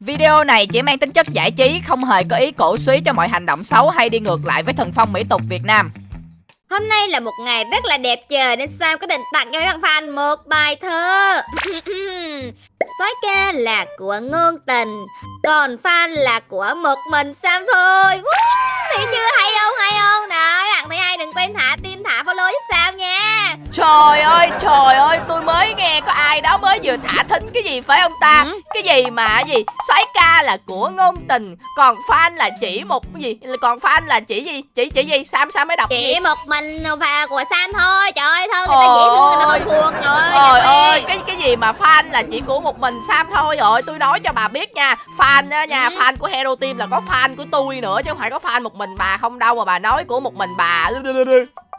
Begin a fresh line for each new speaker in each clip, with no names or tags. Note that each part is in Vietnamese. Video này chỉ mang tính chất giải trí, không hề có ý cổ suý cho mọi hành động xấu hay đi ngược lại với thần phong mỹ tục Việt Nam. Hôm nay là một ngày rất là đẹp trời nên Sam có định tặng cho các bạn fan một bài thơ. Sói ca là của ngôn tình Còn fan là của một mình Sam thôi Thấy chưa hay không hay không nào? các bạn thấy hay đừng quên thả tim thả follow giúp Sam nha
Trời ơi trời ơi
tôi mới nghe có ai đó mới vừa thả thính cái gì phải không ta ừ. Cái gì mà gì Sói ca là của ngôn tình Còn fan là chỉ một cái gì Còn fan là chỉ gì Chỉ chỉ gì Sam Sam mới đọc Chỉ gì? một mình và của Sam thôi Trời ơi thân người ta dễ gì mà fan là chỉ của một mình Sam thôi rồi Tôi nói cho bà biết nha Fan á nha, ừ. fan của Hero Team là có fan của tôi nữa Chứ không phải có fan một mình bà không đâu Mà bà nói của một mình bà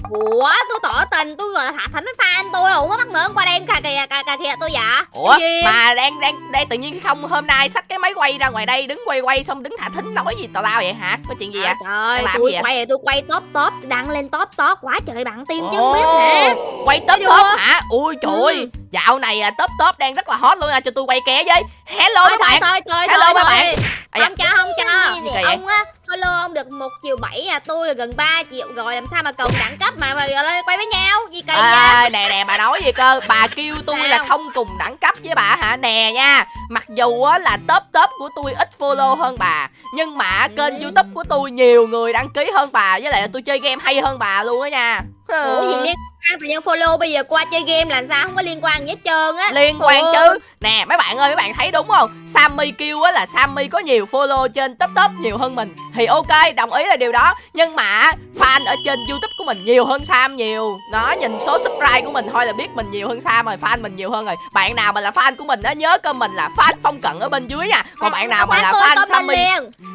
Ủa tôi tỏ tình tôi gọi là thả thánh với fan tôi có mắc ngưỡng qua đen cà kìa cà, cà kìa tôi dạ Ủa mà đang đang đây tự nhiên không hôm nay xách cái máy quay ra ngoài đây đứng quay quay xong đứng thả thính nói gì tào lao vậy hả có chuyện gì à, vậy trời làm tôi gì quay vậy? tôi quay top top đăng lên top top quá trời bạn tim chứ biết hả quay top Thấy top hả ui ừ. trời ừ. dạo này à, top top đang rất là hot luôn à cho tôi quay ké với hello các bạn hello các bạn không cho không cho ông á follow ông được một triệu bảy à tôi là gần 3 triệu rồi làm sao mà cùng đẳng cấp mà mà lên quay với nhau gì kỳ à, nè nè bà nói gì cơ bà kêu tôi là không cùng đẳng cấp với bà hả nè nha mặc dù á là top top của tôi ít follow hơn bà nhưng mà kênh ừ. youtube của tôi nhiều người đăng ký hơn bà với lại tôi chơi game hay hơn bà luôn á nha ủa gì liên quan tự nhiên follow bây giờ qua chơi game là sao không có liên quan gì hết trơn á liên quan chứ nè mấy bạn ơi mấy bạn thấy đúng không sammy kêu á là sammy có nhiều follow trên top top nhiều hơn mình thì ok đồng ý là điều đó nhưng mà fan ở trên youtube của mình nhiều hơn sam nhiều nó nhìn số subscribe của mình thôi là biết mình nhiều hơn sam rồi fan mình nhiều hơn rồi bạn nào mà là fan của mình á nhớ comment là fan phong cận ở bên dưới nha còn bạn nào mà là fan sammy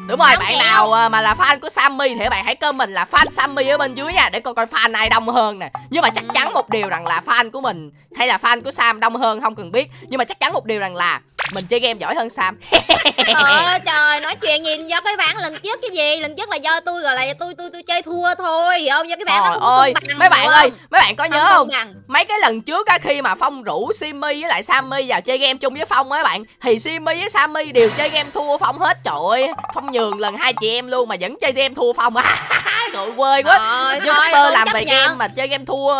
Đúng rồi, bạn nào à, mà là fan của Sammy thì bạn hãy comment là fan Sammy ở bên dưới nha Để coi coi fan ai đông hơn nè Nhưng mà chắc ừ. chắn một điều rằng là fan của mình hay là fan của Sam đông hơn không cần biết Nhưng mà chắc chắn một điều rằng là mình chơi game giỏi hơn sam trời ơi trời nói chuyện gì do cái bản lần trước cái gì lần trước là do tôi gọi là tôi tôi tôi chơi thua thôi hiểu không do cái bản trời ơi mấy bạn ơi mấy bạn có không nhớ không bằng. mấy cái lần trước á khi mà phong rủ simi với lại sammy vào chơi game chung với phong á bạn thì simi với sammy đều chơi game thua phong hết trời ơi phong nhường lần hai chị em luôn mà vẫn chơi game thua phong á trời quê quá youtuber làm bài game mà chơi game thua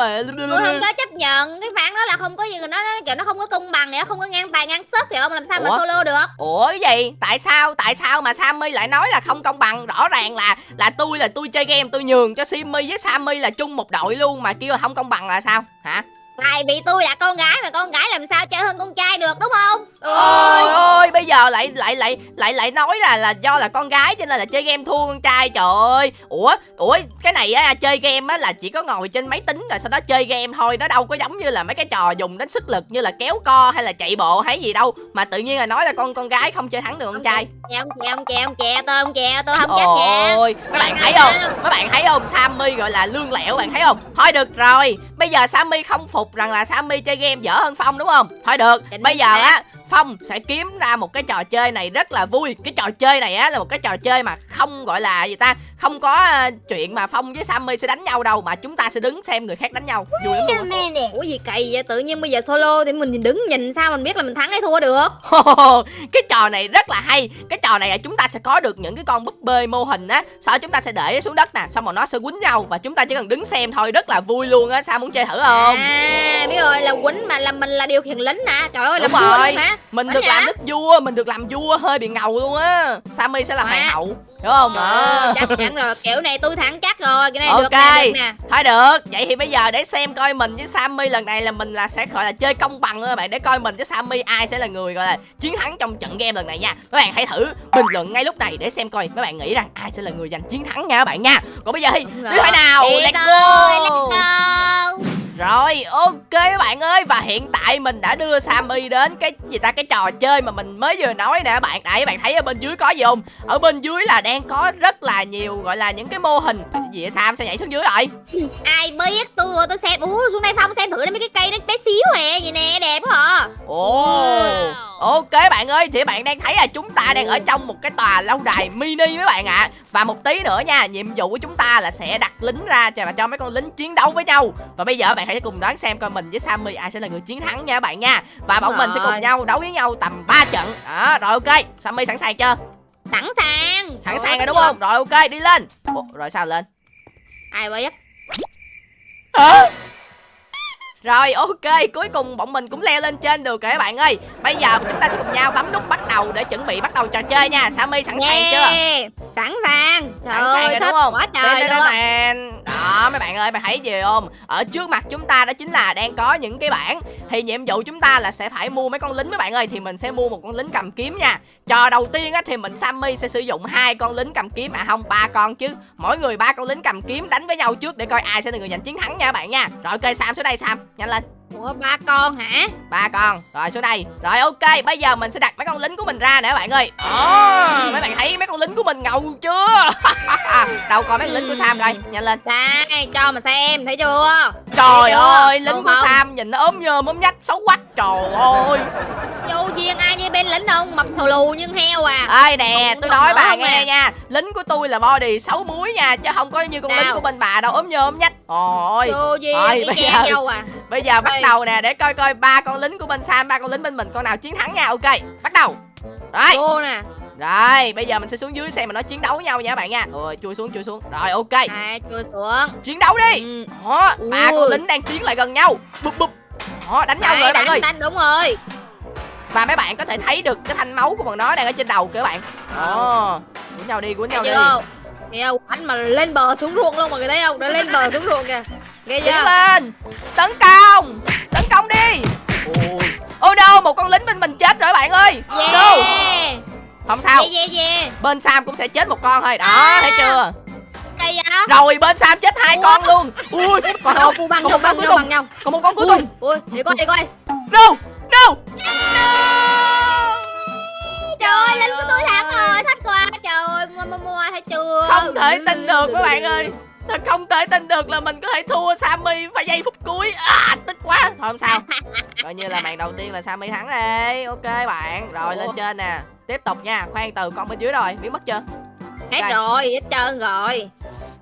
tôi không có chấp nhận cái ván đó là không có gì nó, nó kiểu nó không có công bằng vậy không có ngang tài ngang sức hiểu không làm sao ủa? mà solo được ủa cái gì tại sao tại sao mà sammy lại nói là không công bằng rõ ràng là là tôi là tôi chơi game tôi nhường cho simmy với sammy là chung một đội luôn mà kêu là không công bằng là sao hả Tại vì tôi là con gái mà con gái làm sao chơi hơn con trai được đúng không? Ôi ơi, bây giờ lại lại lại lại lại nói là là do là con gái cho nên là chơi game thua con trai trời ơi. Ủa, ủa cái này á chơi game á là chỉ có ngồi trên máy tính rồi sau đó chơi game thôi, nó đâu có giống như là mấy cái trò dùng đến sức lực như là kéo co hay là chạy bộ hay gì đâu mà tự nhiên là nói là con con gái không chơi thắng được con trai. Ông chè ông chè ông chè tôi ông chè tôi không chắc nha. Ôi, các bạn thấy không? Các bạn thấy không? Sammy gọi là lương lẹo bạn thấy không? Thôi được rồi, bây giờ Sammy không phục rằng là Sammy chơi game dở hơn Phong đúng không? Thôi được, bây giờ á Phong sẽ kiếm ra một cái trò chơi này rất là vui Cái trò chơi này á là một cái trò chơi mà không gọi là gì ta Không có ờ, chuyện mà Phong với Sammy sẽ đánh nhau đâu Mà chúng ta sẽ đứng xem người khác đánh nhau Vui lắm luôn Ủa gì kỳ vậy tự nhiên bây giờ solo thì mình đứng nhìn sao mình biết là mình thắng hay thua được Cái trò này rất là hay Cái trò này là chúng ta sẽ có được những cái con búp bê mô hình á Sau chúng ta sẽ để xuống đất nè Xong rồi nó sẽ quýnh nhau Và chúng ta chỉ cần đứng xem thôi Rất là vui luôn á Sao muốn chơi thử không à biết rồi là quýnh mà là mình là điều khiển lính nè trời ơi Đúng là rồi hả? mình Quánh được hả? làm đức vua mình được làm vua hơi bị ngầu luôn á sammy sẽ là hoàng hậu đúng không ờ, ờ chắc chắn rồi kiểu này tôi thẳng chắc rồi cái này okay. được nè được nè thôi được vậy thì bây giờ để xem coi mình với sammy lần này là mình là sẽ gọi là chơi công bằng thôi bạn để coi mình với sammy ai sẽ là người gọi là chiến thắng trong trận game lần này nha các bạn hãy thử bình luận ngay lúc này để xem coi mấy bạn nghĩ rằng ai sẽ là người giành chiến thắng nha các bạn nha còn bây giờ thì như thế nào let's go, let's go. Rồi ok các bạn ơi Và hiện tại mình đã đưa Sammy đến Cái gì ta cái trò chơi mà mình mới vừa nói nè bạn Đấy bạn thấy ở bên dưới có gì không Ở bên dưới là đang có rất là nhiều Gọi là những cái mô hình Gì vậy Sam sao nhảy xuống dưới rồi Ai biết tôi tôi xem Ủa xuống đây Phong xem thử mấy cái cây nó bé xíu hè à, Vậy nè đẹp hả à. Ồ Ok bạn ơi thì bạn đang thấy là chúng ta đang ở trong một cái tòa lâu đài mini với bạn ạ à. Và một tí nữa nha Nhiệm vụ của chúng ta là sẽ đặt lính ra Và cho mấy con lính chiến đấu với nhau Và bây giờ bạn hãy cùng đoán xem coi mình với Sammy ai sẽ là người chiến thắng nha các bạn nha Và bọn mình sẽ cùng nhau đấu với nhau tầm 3 trận à, Rồi ok, Sammy sẵn sàng chưa? Sẵn sàng Sẵn sàng rồi đúng không? Rồi ok, đi lên Ủa, Rồi sao lên? Ai vậy Hả? Rồi ok, cuối cùng bọn mình cũng leo lên trên được rồi các bạn ơi Bây giờ chúng ta sẽ cùng nhau bấm nút bắt đầu để chuẩn bị bắt đầu trò chơi nha Sammy sẵn sàng chưa? Sẵn sàng Sẵn sàng rồi đúng không? Quá trời luôn đen. Đó mấy bạn ơi, bạn thấy gì không? Ở trước mặt chúng ta đó chính là đang có những cái bảng Thì nhiệm vụ chúng ta là sẽ phải mua mấy con lính mấy bạn ơi Thì mình sẽ mua một con lính cầm kiếm nha Trò đầu tiên á, thì mình Sammy sẽ sử dụng hai con lính cầm kiếm À không, ba con chứ Mỗi người ba con lính cầm kiếm đánh với nhau trước để coi ai sẽ là người giành chiến thắng nha bạn nha Rồi ok Sam xuống đây Sam nhanh dạ lên Ủa ba con hả? Ba con. Rồi xuống đây. Rồi ok, bây giờ mình sẽ đặt mấy con lính của mình ra nè bạn ơi. Ồ, mấy bạn thấy mấy con lính của mình ngầu chưa? Đâu coi mấy lính của Sam coi, nhanh dạ lên. Đây, cho mà xem, thấy chưa? Trời thấy chưa? ơi, lính Đúng của không? Sam nhìn nó ốm nhơm ốm nhách xấu quách. Trời ơi. Vô viên ai như bên lính không mập thù lù nhưng heo à ơi nè tôi nói bà nghe à. nha lính của tôi là body xấu muối nha chứ không có như con Nào. lính của bên bà đâu ốm nhôm nhách ôi ôi bây giờ nhau à. bây giờ bắt đầu nè để coi coi ba con lính của bên sam ba con lính bên mình con nào chiến thắng nha ok bắt đầu rồi Vô nè rồi, bây giờ mình sẽ xuống dưới xem mà nó chiến đấu nhau nha bạn nha. Rồi, chui xuống, chui xuống. Rồi, ok. À, chui xuống. Chiến đấu đi. Ừ. Đó, ba con lính đang tiến lại gần nhau. Bụp bụp. Đó, đánh nhau à, rồi bạn ơi. Đánh đúng rồi và mấy bạn có thể thấy được cái thanh máu của bọn nó đang ở trên đầu kìa các bạn ồ ờ, oh. Ờ. của nhau đi của nhau đi nghe không anh mà lên bờ xuống ruộng luôn mọi người thấy không Đã lên bờ xuống ruộng kìa nghe chưa Đứng lên tấn công tấn công đi ôi ôi đâu một con lính bên mình chết rồi bạn ơi yeah. no. không sao yeah, yeah, yeah. bên sam cũng sẽ chết một con thôi đó à. thấy chưa cây vậy? Rồi bên Sam chết hai con luôn. Ui, còn một Còn một con cuối cùng. Còn một con cuối cùng. Ui, để coi, để coi. Đâu? No No Trời ơi Linh của tôi thắng rồi à, Thách qua Trời ơi mua mua mua thấy chưa Không thể ừ. tin được các bạn ơi Thật không thể tin được là mình có thể thua Sammy phải giây phút cuối à, Tức quá Thôi không sao Coi như là màn đầu tiên là Sammy thắng đây Ok bạn Rồi lên trên nè Tiếp tục nha Khoan từ con bên dưới rồi Biến mất chưa Hết okay. rồi hết trơn rồi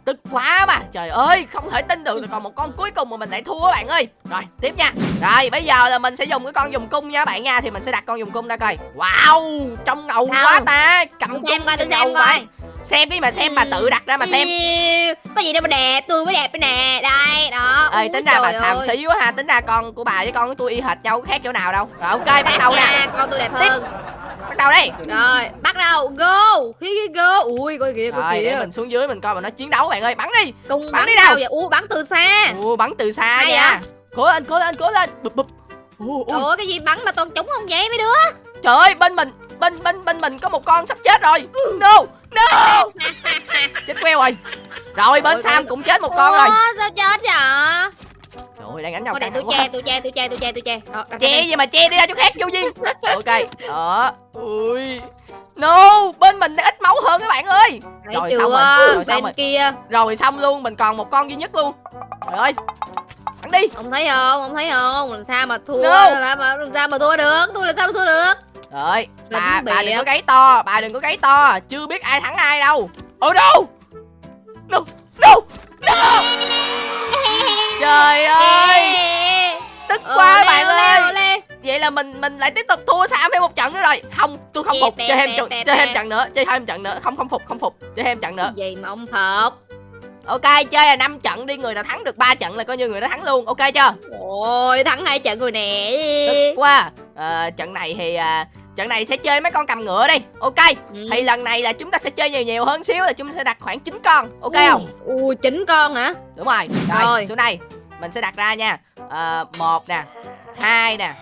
Tức quá mà Trời ơi không thể tin được Còn một con cuối cùng mà mình lại thua bạn ơi Rồi tiếp nha Rồi bây giờ là mình sẽ dùng cái con dùng cung nha bạn nha Thì mình sẽ đặt con dùng cung ra coi Wow Trong ngầu không. quá ta Cầm tôi xem coi tôi xem coi Xem đi mà xem mà tự đặt ra mà xem Có gì đâu mà đẹp Tôi mới đẹp đây nè Đây đó Ê tính ra bà xàm xí quá ha Tính ra con của bà với con của tôi y hệt nhau khác chỗ nào đâu Rồi ok bắt đầu nha Con tôi đẹp Tiếp. hơn
bắt đầu đi rồi
bắt đầu go hi go ui coi kìa coi kìa mình xuống dưới mình coi mà nó chiến đấu bạn ơi bắn đi Cùng bắn, bắn đi đâu vậy u bắn từ xa u bắn từ xa Hay nha cố lên cố lên cố lên bụp bụp Trời cái gì bắn mà toàn trúng không vậy mấy đứa Trời ơi bên mình bên bên bên mình có một con sắp chết rồi no no chết queo rồi rồi bên sam cũng chết một con rồi sao chết vậy Trời ơi, đang đánh nhau Thôi tôi che, tôi che, tôi che, tôi che, tôi che Đó, Che gì mà che đi ra chỗ khác vô gì Ok, đó Ui No, bên mình ít máu hơn các bạn ơi Đấy Rồi xong rồi, rồi xong rồi. kia Rồi xong luôn, mình còn một con duy nhất luôn Trời ơi Bắn đi Không thấy không, không thấy không Làm sao mà thua, no. làm, sao mà thua được Tôi làm sao mà thua được Rồi, bà, bà đừng có gáy to, bà đừng có gáy to Chưa biết ai thắng ai đâu Ồ đâu No, no, no trời dạ. ơi tức ừ, quá ừ, bạn ơi leo, leo. vậy là mình mình lại tiếp tục thua sao thêm một trận nữa rồi không tôi không dạ, phục chơi thêm trận chơi thêm trận nữa chơi thêm trận nữa không không phục không phục chơi thêm trận nữa gì mà ông phục Ok chơi là 5 trận đi Người nào thắng được 3 trận là coi như người đó thắng luôn Ok chưa Ôi thắng hai trận rồi nè Tức quá à, Trận này thì à, trận này sẽ chơi mấy con cầm ngựa đi ok ừ. thì lần này là chúng ta sẽ chơi nhiều nhiều hơn xíu là chúng ta sẽ đặt khoảng 9 con ok ừ. không u ừ, 9 con hả đúng rồi rồi, rồi. xuống đây mình sẽ đặt ra nha ờ một nè hai nè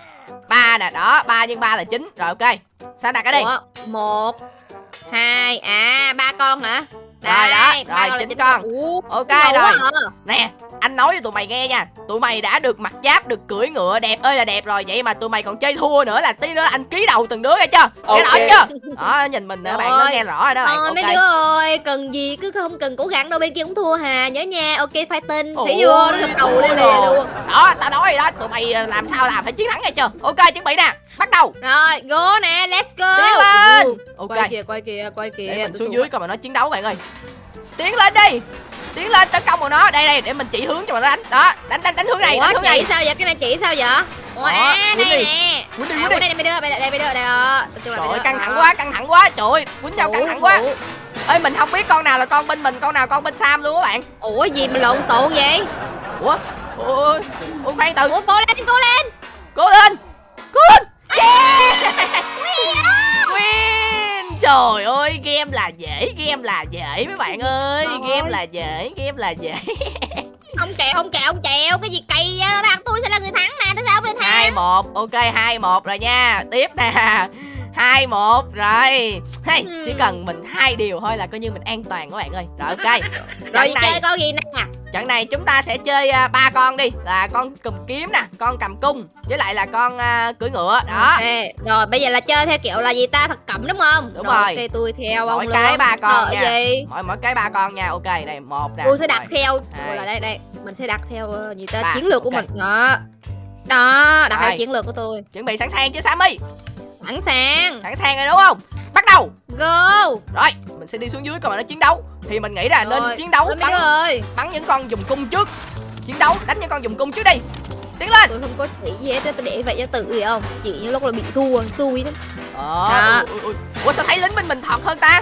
ba nè đó ba nhân ba là chín rồi ok sao đặt ở đi Ủa, một hai à ba con hả rồi đó rồi chín con ok rồi à. nè anh nói cho tụi mày nghe nha tụi mày đã được mặc giáp được cưỡi ngựa đẹp ơi là đẹp rồi vậy mà tụi mày còn chơi thua nữa là tí nữa anh ký đầu từng đứa nghe chưa okay. nghe rõ chưa đó nhìn mình nữa bạn nó nghe rõ rồi đó bạn ờ, okay. mấy đứa ơi cần gì cứ không cần cố gắng đâu bên kia cũng thua hà nhớ nha ok phải tin thấy vô gật đầu lên lè luôn đó tao nói rồi đó tụi mày ờ, làm sao làm phải chiến thắng nghe chưa ok chuẩn bị nè bắt đầu rồi go nè let's go tiến lên ok quay kìa quay kìa quay kìa để mình xuống dưới coi mà nó chiến đấu bạn ơi tiến lên đi tiến lên tấn công vào nó đây đây để mình chỉ hướng cho mà nó đánh đó đánh đánh đánh hướng này Ủa, đánh hướng này sao vậy cái này chỉ sao vậy Ủa, à, đây nè quýnh đi à, quýnh đi đây mày đưa mày đây mày đưa đây trời ơi căng thẳng quá căng thẳng quá trời ơi quýnh nhau căng thẳng quá ơi mình không biết con nào là con bên mình con nào con bên sam luôn các bạn ủa gì mà lộn xộn vậy ủa ôi ủa khoan từ ủa cố lên cố lên cố lên cố lên yeah Trời ơi game là dễ Game là dễ mấy bạn ơi Game là dễ Game là dễ Không kẹo không kẹo không kẹo Cái gì kỳ vậy đó Tôi sẽ là người thắng nè Tại sao không lên hai một Ok hai một rồi nha Tiếp nè hai một rồi hey, ừ. chỉ cần mình hai điều thôi là coi như mình an toàn các bạn ơi rồi ok rồi chơi con gì nè trận này chúng ta sẽ chơi à, ba uh, con đi là con cầm kiếm nè con cầm cung với lại là con uh, cưỡi ngựa đó okay. rồi bây giờ là chơi theo kiểu là gì ta thật cẩm đúng không đúng rồi, rồi. Okay, tôi theo mỗi ông cái ba con Sợ nha gì? mỗi mỗi cái ba con nha ok này một nè tôi sẽ đặt rồi. theo đây. là đây đây mình sẽ đặt theo uh, gì ta ba. chiến lược okay. của mình đó đó đặt theo chiến lược của tôi chuẩn bị sẵn sàng chưa sammy sẵn sàng sẵn sàng rồi đúng không bắt đầu go rồi mình sẽ đi xuống dưới còn nó chiến đấu thì mình nghĩ là rồi. nên chiến đấu bắn ơi. bắn những con dùng cung trước chiến đấu đánh những con dùng cung trước đi tiến lên tôi không có nghĩ gì hết tôi để vậy cho tự gì không chị như lúc là bị thua xui lắm ờ ủa sao thấy lính bên mình thọt hơn ta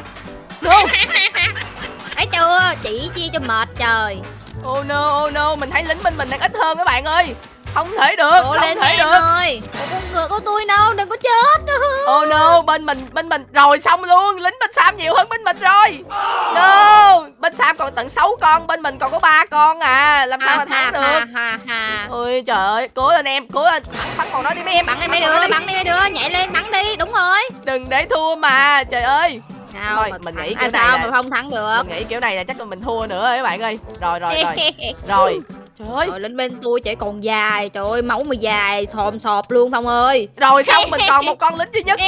luôn thấy chưa chỉ chia cho mệt trời oh no oh no mình thấy lính bên mình đang ít hơn các bạn ơi không thể được Ủa không lên thể được ơi con ngựa của tôi đâu đừng có chết oh no bên mình bên mình rồi xong luôn lính bên sam nhiều hơn bên mình rồi no bên sam còn tận 6 con bên mình còn có ba con à làm sao mà thắng được ôi trời ơi cố lên em cố lên bắn, bắn còn nó đi mấy em bắn đi mấy đứa bắn đi mấy đứa nhảy lên bắn đi đúng rồi đừng để thua mà trời ơi sao thôi, mà mình nghĩ kiểu à, này là... mà không thắng được mình nghĩ kiểu này là chắc là mình thua nữa ấy bạn ơi rồi rồi rồi rồi Trời ơi Trời, lên bên tôi chạy còn dài Trời ơi máu mà dài xòm sọp luôn Phong ơi Rồi xong mình còn một con lính duy nhất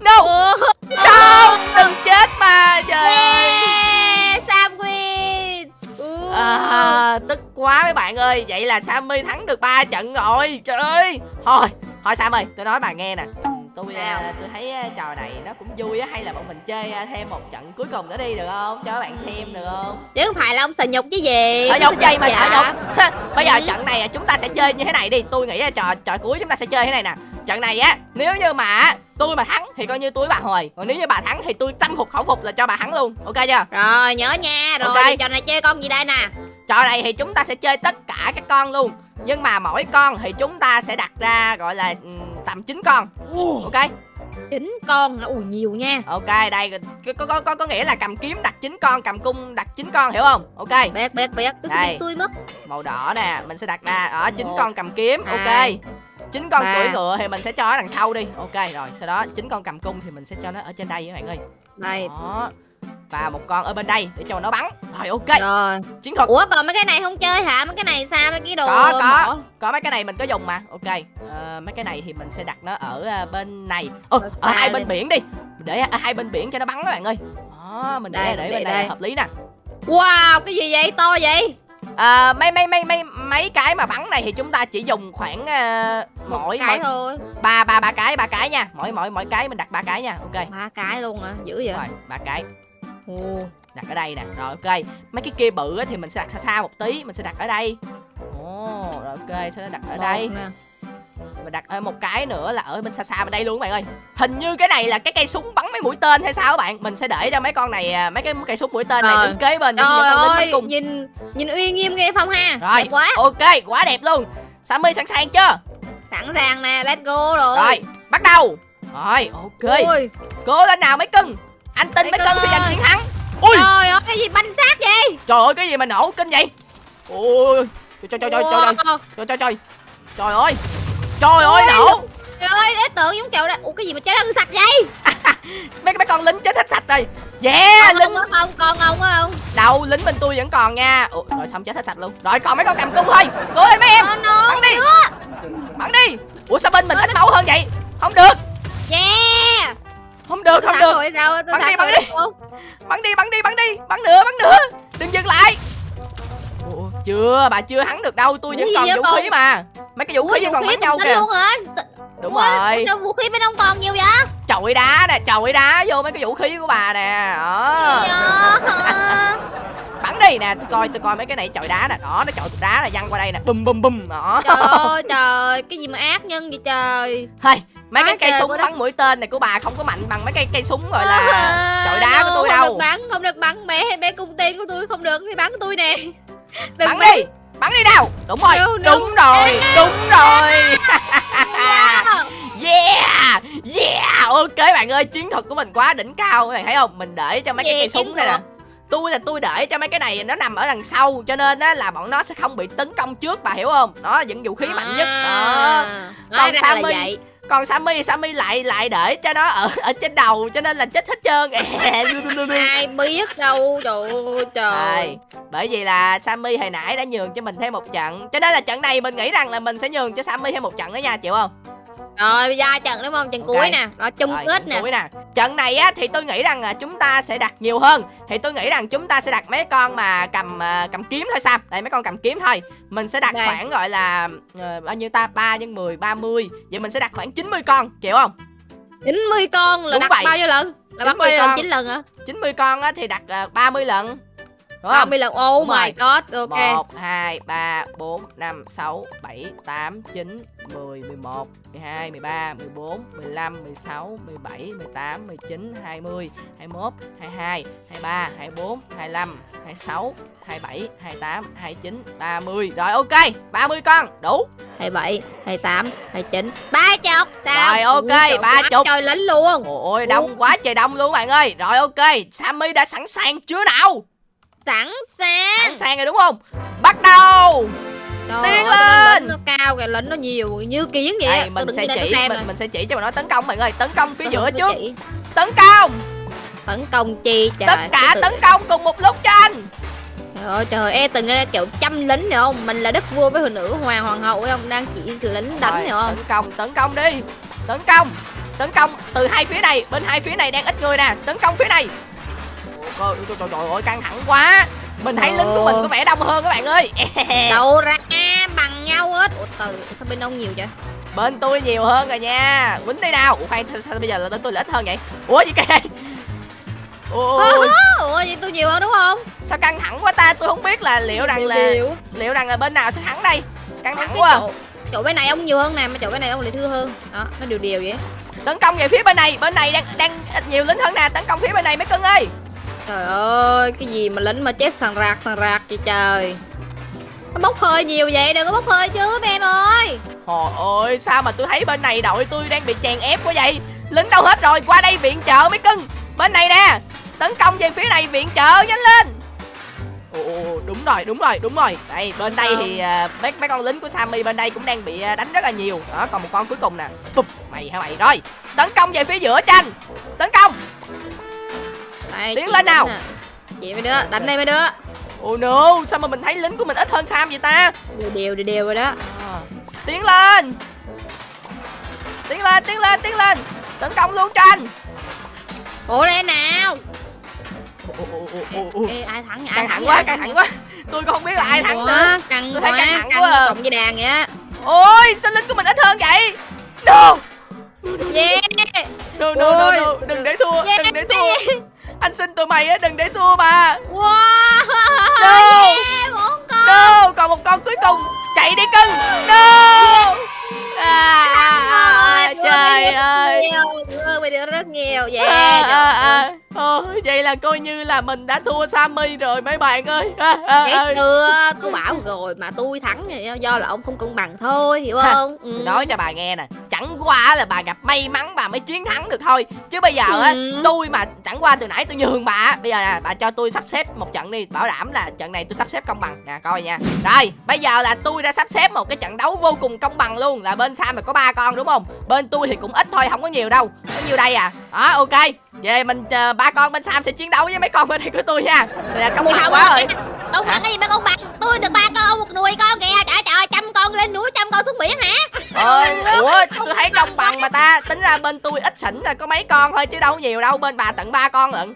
No ờ. Không Đừng chết mà Trời ơi ừ. à, Tức quá mấy bạn ơi Vậy là Sammy thắng được 3 trận rồi Trời ơi Thôi Thôi sammy, tôi nói bà nghe nè tôi à, tôi thấy à, trò này nó cũng vui á hay là bọn mình chơi à, thêm một trận cuối cùng nữa đi được không cho các bạn xem được không chứ không phải là ông sợ nhục chứ gì sợ nhục gì mà sợ dạ. nhục bây giờ ừ. trận này à, chúng ta sẽ chơi như thế này đi tôi nghĩ là trò trò cuối chúng ta sẽ chơi thế này nè trận này á nếu như mà tôi mà thắng thì coi như tôi bà hồi còn nếu như bà thắng thì tôi tâm phục khẩu phục là cho bà thắng luôn ok chưa rồi nhớ nha rồi okay. trò này chơi con gì đây nè trò này thì chúng ta sẽ chơi tất cả các con luôn nhưng mà mỗi con thì chúng ta sẽ đặt ra gọi là tầm 9 con ok chín con ui nhiều nha ok đây có có có có nghĩa là cầm kiếm đặt chín con cầm cung đặt chín con hiểu không ok bẹt bẹt bẹt, tôi đây. xui mất màu đỏ nè mình sẽ đặt ra ở chín con cầm kiếm à. ok chín con cưỡi ngựa thì mình sẽ cho ở đằng sau đi ok rồi sau đó chín con cầm cung thì mình sẽ cho nó ở trên đây các bạn ơi này đó và một con ở bên đây để cho nó bắn rồi ok rồi chiến thuật ủa còn mấy cái này không chơi hả mấy cái này sao mấy cái đồ có có mổ. có mấy cái này mình có dùng mà ok à, mấy cái này thì mình sẽ đặt nó ở ờ, bên này ừ, ở hai bên biển đi để ở ờ, hai bên biển cho nó bắn các bạn ơi đó mình để đây, để, để bên đây, đây hợp lý nè wow cái gì vậy to vậy à, mấy mấy mấy mấy mấy cái mà bắn này thì chúng ta chỉ dùng khoảng uh, mỗi cái mỗi, thôi ba ba ba cái ba cái nha mỗi mỗi mỗi cái mình đặt ba cái nha ok ba cái luôn hả à? dữ vậy ba cái đặt ở đây nè rồi ok mấy cái kia bự thì mình sẽ đặt xa xa một tí mình sẽ đặt ở đây ồ oh, rồi ok sẽ đặt ở một đây nè mình đặt ở một cái nữa là ở bên xa xa bên đây luôn các bạn ơi hình như cái này là cái cây súng bắn mấy mũi tên hay sao các bạn mình sẽ để cho mấy con này à, mấy cái cây súng mũi tên này ờ. đứng kế bên để ơi, cùng. nhìn nhìn uy nghiêm nghe phong ha rồi đẹp quá ok quá đẹp luôn sammy sẵn sàng chưa sẵn sàng nè let's go rồi rồi bắt đầu rồi ok Ui. cố lên nào mấy cưng anh tin mấy cân sẽ giành chiến thắng ui trời ơi cái gì banh xác vậy trời ơi cái gì mà nổ kinh vậy ui trời trời trời trời trời trời trời trời trời ơi trời ơi nổ trời ơi ế tượng giống kiểu là ủa cái gì mà cháy răng sạch vậy mấy mấy con lính chết hết sạch rồi yeah lính không không còn không không đâu lính bên tôi vẫn còn nha Ủa, rồi xong chết hết sạch luôn rồi còn mấy con cầm cung thôi cố lên mấy em bắn đi bắn đi ủa sao bên mình ít máu hơn vậy không được yeah không được không được sao? Bắn, đi, bắn, đi. bắn đi bắn đi bắn đi bắn nữa bắn nữa đừng dừng lại Ủa, chưa bà chưa hắn được đâu tôi vẫn còn vũ khí mà mấy cái vũ khí vẫn còn bắn nhau kìa đúng rồi sao vũ khí bên ông còn nhiều vậy chọi đá nè chọi đá vô mấy cái vũ khí của bà nè ờ bắn đi nè tôi coi tôi coi mấy cái này chọi đá nè đó nó chọi cục đá là văng qua đây nè bùm bùm bùm đó trời ơi trời cái gì mà ác nhân vậy trời hay mấy Nói cái cây súng bắn mũi tên này của bà không có mạnh bằng mấy cây cây súng gọi ờ, là chọi đá no, của tôi không đâu được bắn không được bắn mẹ mẹ cung tên của tôi không được thì bắn của tôi nè Đừng bắn, bắn đi bắn đi đâu đúng rồi no, no. đúng rồi đúng rồi yeah yeah ok bạn ơi chiến thuật của mình quá đỉnh cao các bạn thấy không mình để cho mấy yeah, cái cây súng này nè tôi là tôi để cho mấy cái này nó nằm ở đằng sau cho nên á là bọn nó sẽ không bị tấn công trước bà hiểu không nó vẫn vũ khí mạnh nhất à. đó còn sammy còn Sammy Sammy lại lại để cho nó ở ở trên đầu cho nên là chết hết trơn ai biết đâu trời trời bởi vì là Sammy hồi nãy đã nhường cho mình thêm một trận cho nên là trận này mình nghĩ rằng là mình sẽ nhường cho Sammy thêm một trận nữa nha chịu không rồi bây giờ trận đúng không trận okay. cuối nè đó chung rồi, kết nè cuối nè trận này á thì tôi nghĩ rằng à, chúng ta sẽ đặt nhiều hơn thì tôi nghĩ rằng chúng ta sẽ đặt mấy con mà cầm à, cầm kiếm thôi sao đây mấy con cầm kiếm thôi mình sẽ đặt okay. khoảng gọi là uh, bao nhiêu ta 3 nhân 10 30 vậy mình sẽ đặt khoảng 90 con chịu không 90 con là Đúng đặt vậy. bao nhiêu lần là 90 bao nhiêu con. lần 9 lần hả 90 con á thì đặt uh, à, 30 lần Ba mươi lần oh Đúng my god ok Một, hai, ba, bốn, năm, sáu, bảy, tám, chín. 10, 11, 12, 13, 14, 15, 16, 17, 18, 19, 20, 21, 22, 23, 24, 25, 26, 27, 28, 29, 30 Rồi ok, 30 con, đủ 27, 28, 29, 30 Sao? Rồi ok, 30 Trời lính luôn Ôi đông quá trời đông luôn bạn ơi Rồi ok, Sammy đã sẵn sàng chưa nào? Sẵn sàng Sẵn sàng rồi đúng không? Bắt đầu Trời Tiến lên. Nó cao kìa, lính nó nhiều như kiến vậy. Đây, mình sẽ chỉ mình, mình sẽ chỉ cho mày nói tấn công mọi người tấn công phía Tôi giữa trước. Chỉ. Tấn công. Tấn công chi trời. Tất cả tự... tấn công cùng một lúc cho anh. Trời ơi trời e từng kiểu trăm lính nữa không? Mình là đất vua với hồi nữ hoàng hoàng hậu phải không? Đang chỉ lính đánh này không? Tấn công, tấn công đi. Tấn công. Tấn công từ hai phía này, bên hai phía này đang ít người nè, tấn công phía này. Trời ơi, trời ơi căng thẳng quá mình thấy lính của mình có vẻ đông hơn các bạn ơi đâu ra bằng nhau hết ủa từ sao bên ông nhiều vậy bên tôi nhiều hơn rồi nha quýnh đi nào ủa khoan sao bây giờ là bên tôi là ít hơn vậy ủa gì cái này? ủa vậy tôi nhiều hơn đúng không sao căng thẳng quá ta tôi không biết là liệu rằng là liệu rằng là bên nào sẽ thắng đây căng thẳng quá chỗ bên này ông nhiều hơn nè mà chỗ bên này ông lại thưa hơn đó nó đều đều vậy tấn công về phía bên này bên này đang đang nhiều lính hơn nè tấn công phía bên này mấy cưng ơi Trời ơi, cái gì mà lính mà chết sàn rạc sàn rạc vậy trời Nó bốc hơi nhiều vậy, đừng có bốc hơi chứ em ơi Trời ơi, sao mà tôi thấy bên này đội tôi đang bị chèn ép quá vậy Lính đâu hết rồi, qua đây viện trợ mấy cưng Bên này nè, tấn công về phía này viện trợ, nhanh lên Ồ, đúng rồi, đúng rồi, đúng rồi Đây, bên đây ờ. thì uh, mấy, mấy con lính của Sammy bên đây cũng đang bị uh, đánh rất là nhiều Đó, còn một con cuối cùng nè Bụp, mày hả mày Rồi, tấn công về phía giữa tranh Tấn công đây, tiến lên nào à. chị mấy đứa đánh đây mấy đứa ồ oh no sao mà mình thấy lính của mình ít hơn sam vậy ta đều đều đều, rồi đó à, tiến lên tiến lên tiến lên tiến lên tấn công luôn tranh ủa đây nào Ê, ai thắng ai thẳng quá căng thẳng quá tôi không biết là ai thắng nữa căng tôi thấy căng thẳng quá cộng với đàn vậy á ôi sao lính của mình ít hơn vậy no no no no no no no đừng để thua đừng để thua anh xin tụi mày á đừng để thua mà wow no yeah, một con no còn một con cuối cùng chạy đi cưng no à, à, à, yeah. à, à, trời ơi đưa mày được rất nhiều vậy yeah, à, à, à. Ờ, vậy là coi như là mình đã thua Sammy rồi mấy bạn ơi à, à, chưa, có bảo rồi mà tôi thắng rồi do là ông không công bằng thôi, hiểu không? Ừ. nói cho bà nghe nè, chẳng qua là bà gặp may mắn bà mới chiến thắng được thôi Chứ bây giờ á, ừ. tôi mà chẳng qua từ nãy tôi nhường bà Bây giờ nè, bà cho tôi sắp xếp một trận đi, bảo đảm là trận này tôi sắp xếp công bằng Nè, coi nha Rồi, bây giờ là tôi đã sắp xếp một cái trận đấu vô cùng công bằng luôn Là bên Sam có ba con đúng không? Bên tôi thì cũng ít thôi, không có nhiều đâu Có nhiêu đây à? Đó, ok về mình chờ ba con bên sam sẽ chiến đấu với mấy con bên đây của tôi nha là công bằng quá rồi công bằng cái gì mà con bằng tôi được ba con một nuôi con kìa trời trời trăm con lên núi trăm con xuống biển hả ôi ủa tôi thấy công bằng mà ta tính ra bên tôi ít xỉn là có mấy con thôi chứ đâu nhiều đâu bên bà tận ba con lận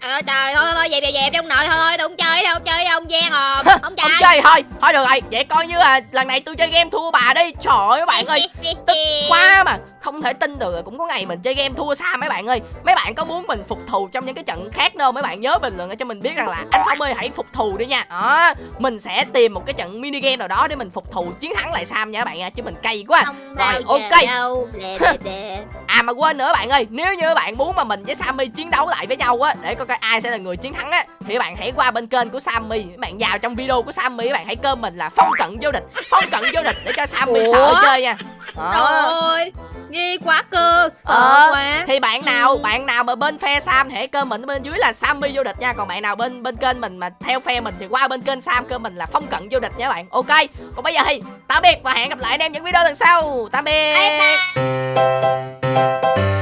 Ờ, trời thôi thôi dẹp dẹp trong nội thôi thôi tôi không chơi đâu chơi ông gian à không chơi không à. chơi thôi thôi được rồi vậy coi như là lần này tôi chơi game thua bà đi trời ơi các bạn ơi tức quá mà không thể tin được là cũng có ngày mình chơi game thua xa mấy bạn ơi mấy bạn có muốn mình phục thù trong những cái trận khác đâu mấy bạn nhớ bình luận cho mình biết rằng là anh phong ơi hãy phục thù đi nha đó mình sẽ tìm một cái trận mini game nào đó để mình phục thù chiến thắng lại sam nha các bạn nha chứ mình cay quá rồi ok đâu. à mà quên nữa bạn ơi nếu như bạn muốn mà mình với sammy chiến đấu lại với nhau á để coi coi ai sẽ là người chiến thắng á thì bạn hãy qua bên kênh của sammy bạn vào trong video của sammy bạn hãy cơm mình là phong cận vô địch phong cận vô địch để cho sammy Ủa? sợ chơi nha à nghi quá cơ sợ ờ, quá thì bạn ừ. nào ừ. bạn nào mà bên phe sam hãy cơ mình bên dưới là sammy vô địch nha còn bạn nào bên bên kênh mình mà theo phe mình thì qua bên kênh sam cơ mình là phong cận vô địch nha bạn ok còn bây giờ thì tạm biệt và hẹn gặp lại anh em những video lần sau tạm biệt bye bye.